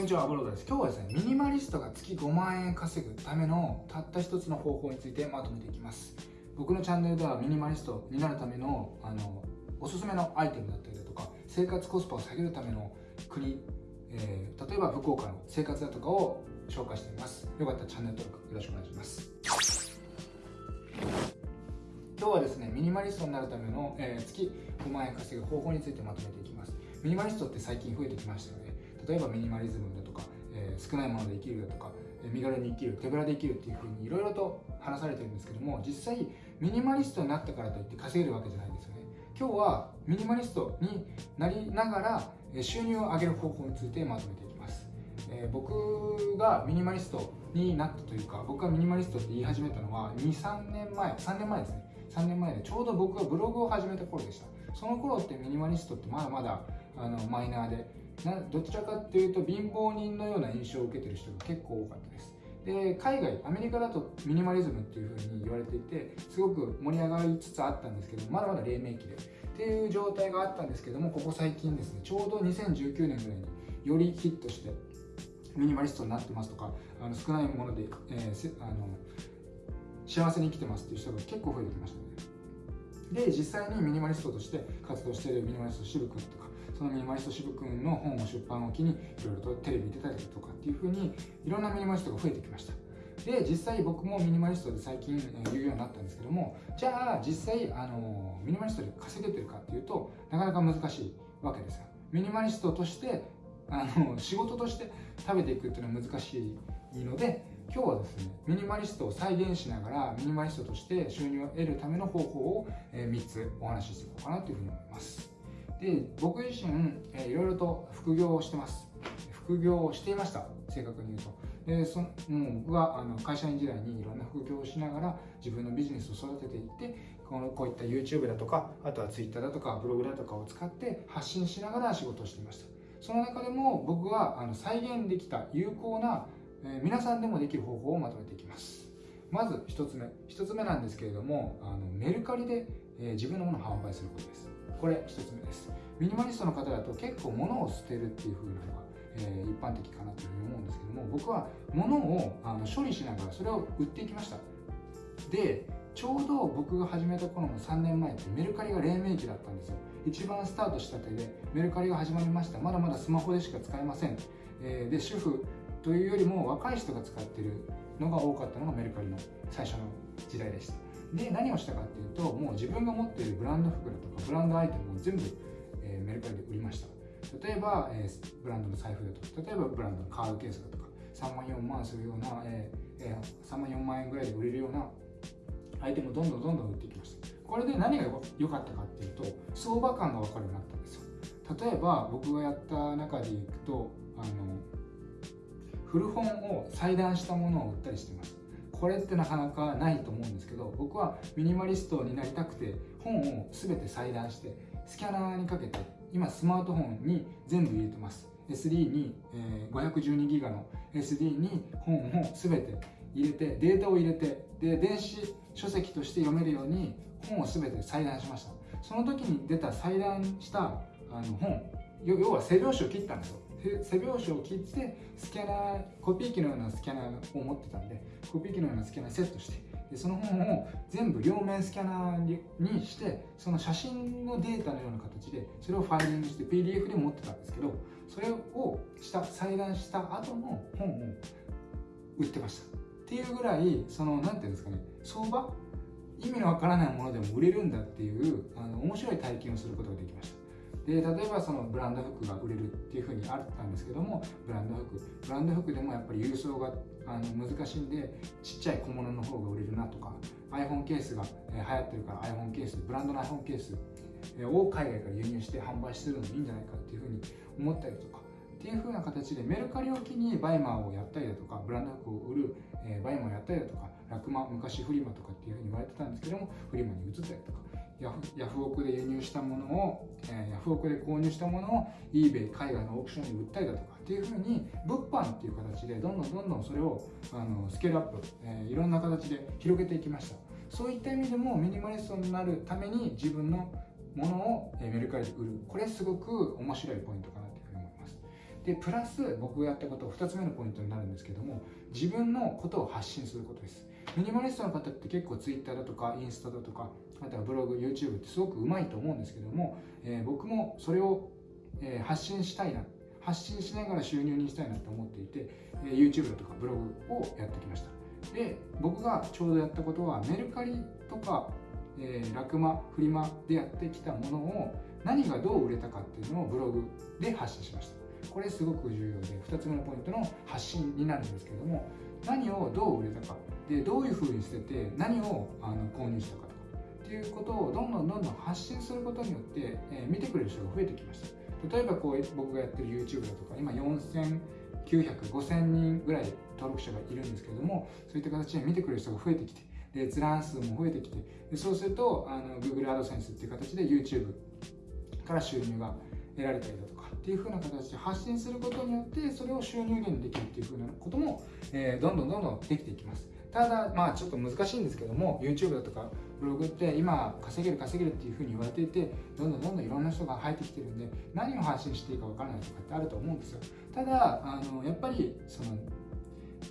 こんにちは、アボロです。今日はですね、ミニマリストが月5万円稼ぐためのたった一つの方法についてまとめていきます。僕のチャンネルではミニマリストになるためのあのおすすめのアイテムだったりだとか、生活コスパを下げるための国、えー、例えば福岡の生活だとかを紹介しています。よかったらチャンネル登録よろしくお願いします。今日はですね、ミニマリストになるための、えー、月5万円稼ぐ方法についてまとめていきます。ミニマリストって最近増えてきましたよね。例えばミニマリズムだとか、えー、少ないもので生きるだとか、身軽に生きる手ぶらで生きるっていうふうにいろいろと話されてるんですけども実際ミニマリストになったからといって稼げるわけじゃないんですよね。今日はミニマリストになりながら収入を上げる方法についてまとめていきます、えー、僕がミニマリストになったというか僕がミニマリストって言い始めたのは23年前3年前ですね。3年前でちょうど僕がブログを始めた頃でした。その頃ってミニマリストってまだまだあのマイナーでなどちらかっていうと貧乏人のような印象を受けてる人が結構多かったです。で海外アメリカだとミニマリズムっていうふうに言われていてすごく盛り上がりつつあったんですけどまだまだ黎明期で。っていう状態があったんですけどもここ最近ですねちょうど2019年ぐらいによりヒットしてミニマリストになってますとかあの少ないもので、えー、あの幸せに生きてますっていう人が結構増えてきましたね。で実際にミニマリストとして活動しているミニマリスト渋君とかそのミニマリスト渋君の本を出版を機にいろいろとテレビに出たりとかっていうふうにいろんなミニマリストが増えてきました。で実際僕もミニマリストで最近言うようになったんですけどもじゃあ実際あのミニマリストで稼げてるかっていうとなかなか難しいわけですよ。ミニマリストとしてあの仕事として食べていくっていうのは難しいので今日はですねミニマリストを再現しながらミニマリストとして収入を得るための方法を3つお話ししていこうかなというふうに思います。で僕自身、えー、いろいろと副業をしてます。副業をしていました。正確に言うと。でそもう僕はあの会社員時代にいろんな副業をしながら自分のビジネスを育てていってこのこういった YouTube だとかあとは Twitter だとかブログだとかを使って発信しながら仕事をしていました。その中でも僕はあの再現できた有効な、えー、皆さんでもできる方法をまとめていきます。まず1つ目。1つ目なんですけれどもあのメルカリで、えー、自分のものを販売することです。これ1つ目です。ミニマリストの方だと結構物を捨てるっていう風なのが、えー、一般的かなというふうに思うんですけども僕は物をあの処理しながらそれを売っていきました。でちょうど僕が始めた頃の3年前ってメルカリが黎明期だったんですよ。一番スタートしたてでメルカリが始まりました。まだまだスマホでしか使えません、えー、で主婦というよりも若い人が使ってるのが多かったのがメルカリの最初の時代でした。で何をしたかっていうともう自分が持っているブランド服だとかブランドアイテムを全部、えー、メルカリで売りました。例えば、えー、ブランドの財布だとか例えばブランドのカードケースだとか3万4万するような、えーえー、3万4万円ぐらいで売れるようなアイテムをどんどんどんどん売っていきました。これで何が良かったかっていうと相場感が分かるようになったんですよ。例えば僕がやった中でいくとあの古本を裁断したものを売ったりしてます。これってなかなかないと思うんですけど僕はミニマリストになりたくて本を全て裁断してスキャナーにかけて今スマートフォンに全部入れてます。SD に、えー、512ギガの SD に本を全て入れてデータを入れてで電子書籍として読めるように本を全て裁断しました。その時に出た裁断したあの本。要は背表紙を切ったんですよ。背表紙を切ってスキャナーコピー機のようなスキャナーを持ってたんでコピー機のようなスキャナーセットしてでその本を全部両面スキャナーにしてその写真のデータのような形でそれをファイリングして PDF で持ってたんですけどそれをした裁断した後の本を売ってました。っていうぐらいその何ていうんですかね相場？意味のわからないものでも売れるんだっていうあの面白い体験をすることができました。で例えばそのブランド服が売れるっていうふうにあったんですけどもブランド服。ブランド服でもやっぱり郵送があの難しいんでちっちゃい小物の方が売れるなとか iPhone ケースが、流行ってるから iPhone ケースブランドの iPhone ケースを海外から輸入して販売するのもいいんじゃないかっていうふうに思ったりとかっていう風な形でメルカリを機にバイマーをやったりだとかブランド服を売る、えー、バイマーをやったりだとかラクマ昔フリルとかっていう風に言われてたんですけどもフリマに移ったりとかヤフヤフオクで輸入したものを、えー、ヤフオクで購入したものを eBay 海外のオークションに売ったりだとかっていうふうに物販っていう形でどんどんどんどんそれをあのスケールアップ、えー、いろんな形で広げていきました。そういった意味でもミニマリストになるために自分のものをメルカリで売る。これすごく面白いポイントかなというふうに思います。でプラス僕がやったこと2つ目のポイントになるんですけども自分のことを発信することです。ミニマリストの方って結構 Twitter だとかインスタだとかあとはブログ YouTube ってすごくうまいと思うんですけども、えー、僕もそれを、えー、発信したいな発信しながら収入にしたいなと思っていて、えー、YouTube だとかブログをやってきました。で僕がちょうどやったことはメルカリとか、えー、ラクマフリマでやってきたものを何がどう売れたかっていうのをブログで発信しました。これすごく重要で2つ目のポイントの発信になるんですけども何をどう売れたか。でどういうふうに捨てて何をあの購入したかと。かっていうことをどんどんどんどん発信することによって、えー、見てくれる人が増えてきました。例えばこう僕がやってる YouTube だとか今4900、5000人ぐらい登録者がいるんですけれどもそういった形で見てくれる人が増えてきてで閲覧数も増えてきてでそうするとあの Google AdSense っていう形で YouTube から収入が得られたりだとかっていう風な形で発信することによってそれを収入源にできるっていう風なことも、えー、どんどんどんどんできていきます。ただまあちょっと難しいんですけども YouTube だとかブログって今稼げる稼げるっていう風に言われていてどんどんどんどんいろんな人が入ってきてるんで何を発信していいか分からないとかってあると思うんですよ。ただあのやっぱりその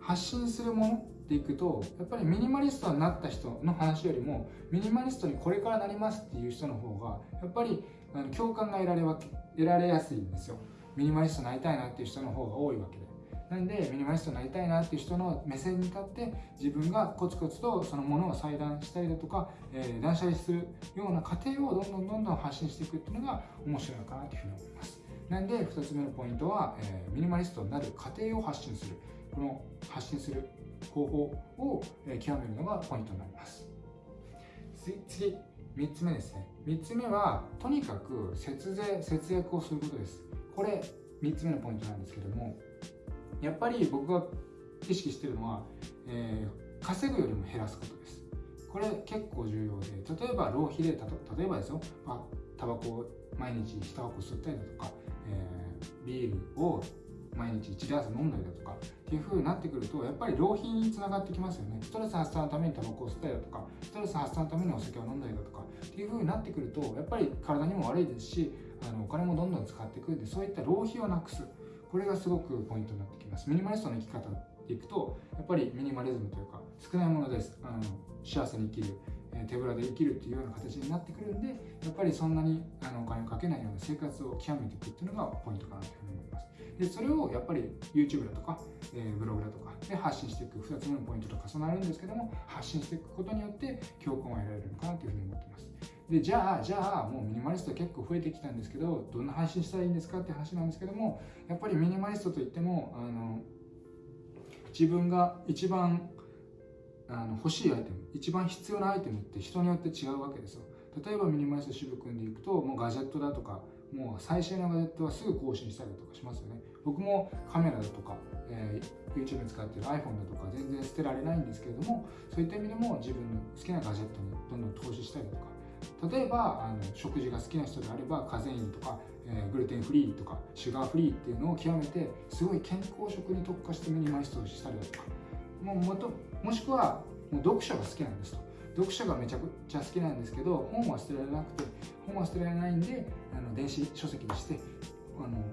発信するものっていくとやっぱりミニマリストになった人の話よりもミニマリストにこれからなりますっていう人の方がやっぱりあの共感が得られ得られやすいんですよ。ミニマリストになりたいなっていう人の方が多いわけで。なんでミニマリストになりたいなっていう人の目線に立って自分がコツコツとそのものを裁断したりだとか、えー、断捨離するような過程をどんどんどんどん発信していくっていうのが面白いのかなというふうに思います。なんで2つ目のポイントは、えー、ミニマリストになる過程を発信する。この発信する方法を、極めるのがポイントになります。次3つ目ですね。3つ目はとにかく節税節約をすることです。これ3つ目のポイントなんですけどもやっぱり僕が意識してるのは、えー、稼ぐよりも減らすことです。これ結構重要で例えば浪費で例えばですよ、まあ、タバコを毎日1箱吸ったりだとか、えー、ビールを毎日1ダース飲んだりだとかっていう風になってくるとやっぱり浪費につながってきますよね。ストレス発散のためにタバコを吸ったりだとかストレス発散のためにお酒を飲んだりだとかっていう風になってくるとやっぱり体にも悪いですしあのお金もどんどん使ってくるんでそういった浪費をなくす。これがすごくポイントになってきます。ミニマリストの生き方でいくとやっぱりミニマリズムというか少ないものです。あの幸せに生きる手ぶらで生きるっていうような形になってくるんでやっぱりそんなにあのお金をかけないような生活を極めていくっていうのがポイントかなというふうに思います。でそれをやっぱり YouTube だとか、えー、ブログだとかで発信していく2つ目のポイントと重なるんですけども発信していくことによって共感を得られるのかなというふうに思ってます。でじゃあじゃあもうミニマリスト結構増えてきたんですけどどんな配信したらいいんですかって話なんですけどもやっぱりミニマリストといってもあの自分が一番あの欲しいアイテム一番必要なアイテムって人によって違うわけですよ。例えばミニマリスト渋君でいくともうガジェットだとかもう最新のガジェットはすぐ更新したりとかしますよね。僕もカメラだとか、えー、YouTube に使ってる iPhone だとか全然捨てられないんですけれどもそういった意味でも自分の好きなガジェットにどんどん投資したりとか例えばあの食事が好きな人であればカゼインとか、えー、グルテンフリーとかシュガーフリーっていうのを極めてすごい健康食に特化してミニマリストをしたりだとか。もうもともしくはもう読書が好きなんですと。読書がめちゃくちゃ好きなんですけど本は捨てられなくて本は捨てられないんであの電子書籍にしてあの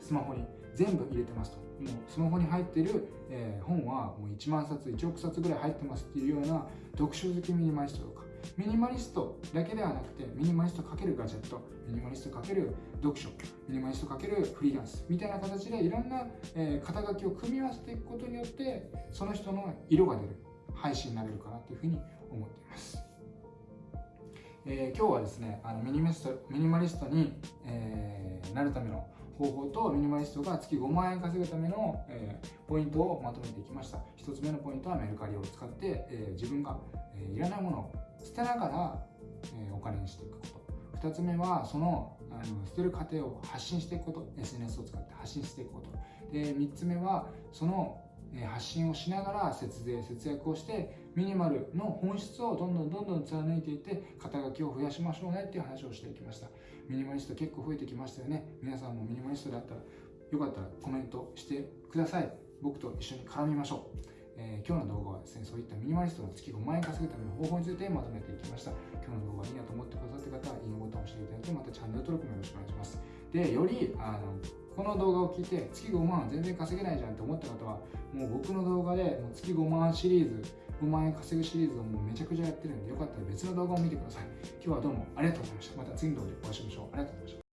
スマホに全部入れてますと。もうスマホに入ってる、えー、本はもう1万冊1億冊ぐらい入ってますっていうような読書好きミニマリストとかミニマリストだけではなくてミニマリストかけるガジェットミニマリストかける読書ミニマリストかけるフリーランスみたいな形でいろんな、えー、肩書きを組み合わせていくことによってその人の色が出る配信になれるかなというふうに思っています。えー、今日はですねあのミニマリストミニマリストに、えー、なるための方法とミニマリストが月5万円稼ぐための、えー、ポイントをまとめていきました1つ目のポイントはメルカリを使って、え自分が、えいらないものを捨てながら、えお金にしていくこと。2つ目はそのあの捨てる過程を発信していくこと。SNS を使って発信していくこと。で3つ目はその発信をしながら節税節約をしてミニマルの本質をどんどんどんどん貫いていって肩書きを増やしましょうねっていう話をしていきました。ミニマリスト結構増えてきましたよね。皆さんもミニマリストだったらよかったらコメントしてください。僕と一緒に絡みましょう。えー、今日の動画はですね、そういったミニマリストの月5万円稼ぐための方法についてまとめていきました。今日の動画がいいなと思ってくださった方は、いいねボタンを押していただいて、またチャンネル登録もよろしくお願いします。で、より、あの、この動画を聞いて、月5万全然稼げないじゃんって思った方は、もう僕の動画でもう月5万シリーズ、5万円稼ぐシリーズをもうめちゃくちゃやってるんで、よかったら別の動画を見てください。今日はどうもありがとうございました。また次の動画でお会いしましょう。ありがとうございました。